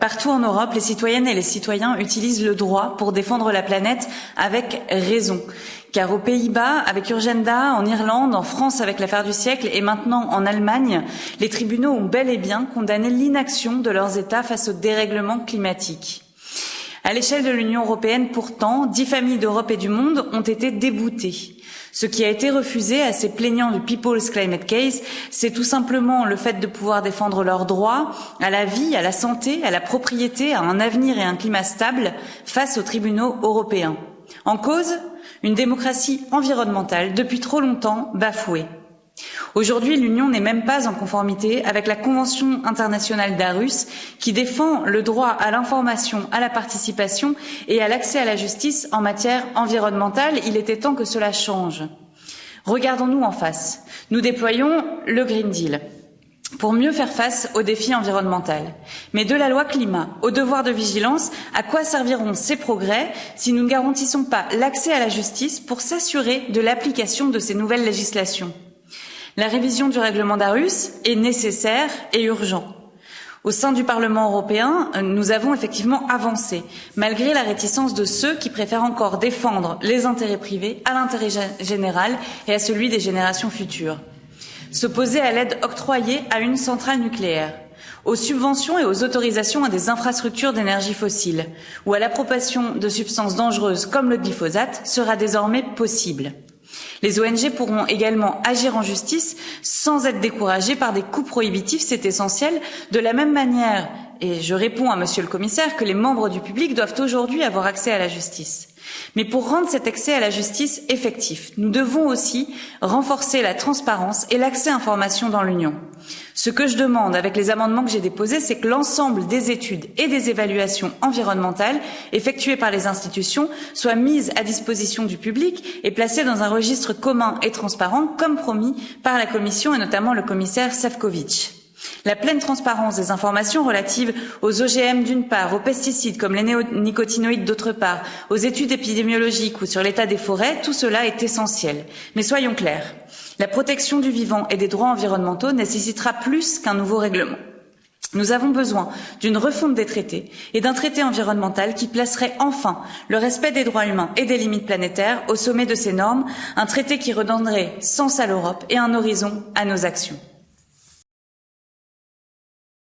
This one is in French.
Partout en Europe, les citoyennes et les citoyens utilisent le droit pour défendre la planète avec raison. Car aux Pays-Bas, avec Urgenda, en Irlande, en France avec l'affaire du siècle et maintenant en Allemagne, les tribunaux ont bel et bien condamné l'inaction de leurs États face au dérèglement climatique. À l'échelle de l'Union européenne, pourtant, dix familles d'Europe et du monde ont été déboutées. Ce qui a été refusé à ces plaignants du People's Climate Case, c'est tout simplement le fait de pouvoir défendre leurs droits à la vie, à la santé, à la propriété, à un avenir et un climat stable face aux tribunaux européens. En cause, une démocratie environnementale depuis trop longtemps bafouée. Aujourd'hui, l'Union n'est même pas en conformité avec la Convention internationale d'Arus qui défend le droit à l'information, à la participation et à l'accès à la justice en matière environnementale. Il était temps que cela change. Regardons-nous en face. Nous déployons le Green Deal pour mieux faire face aux défis environnementaux. Mais de la loi climat au devoir de vigilance, à quoi serviront ces progrès si nous ne garantissons pas l'accès à la justice pour s'assurer de l'application de ces nouvelles législations? La révision du règlement d'Arus est nécessaire et urgent. Au sein du Parlement européen, nous avons effectivement avancé, malgré la réticence de ceux qui préfèrent encore défendre les intérêts privés à l'intérêt général et à celui des générations futures. S'opposer à l'aide octroyée à une centrale nucléaire, aux subventions et aux autorisations à des infrastructures d'énergie fossile ou à l'approbation de substances dangereuses comme le glyphosate sera désormais possible. Les ONG pourront également agir en justice sans être découragées par des coûts prohibitifs, c'est essentiel. De la même manière, et je réponds à Monsieur le Commissaire, que les membres du public doivent aujourd'hui avoir accès à la justice. Mais pour rendre cet accès à la justice effectif, nous devons aussi renforcer la transparence et l'accès à l'information dans l'Union. Ce que je demande avec les amendements que j'ai déposés, c'est que l'ensemble des études et des évaluations environnementales effectuées par les institutions soient mises à disposition du public et placées dans un registre commun et transparent, comme promis par la Commission et notamment le commissaire Sefcovic. La pleine transparence des informations relatives aux OGM d'une part, aux pesticides comme les néonicotinoïdes d'autre part, aux études épidémiologiques ou sur l'état des forêts, tout cela est essentiel. Mais soyons clairs, la protection du vivant et des droits environnementaux nécessitera plus qu'un nouveau règlement. Nous avons besoin d'une refonte des traités et d'un traité environnemental qui placerait enfin le respect des droits humains et des limites planétaires au sommet de ces normes, un traité qui redonnerait sens à l'Europe et un horizon à nos actions.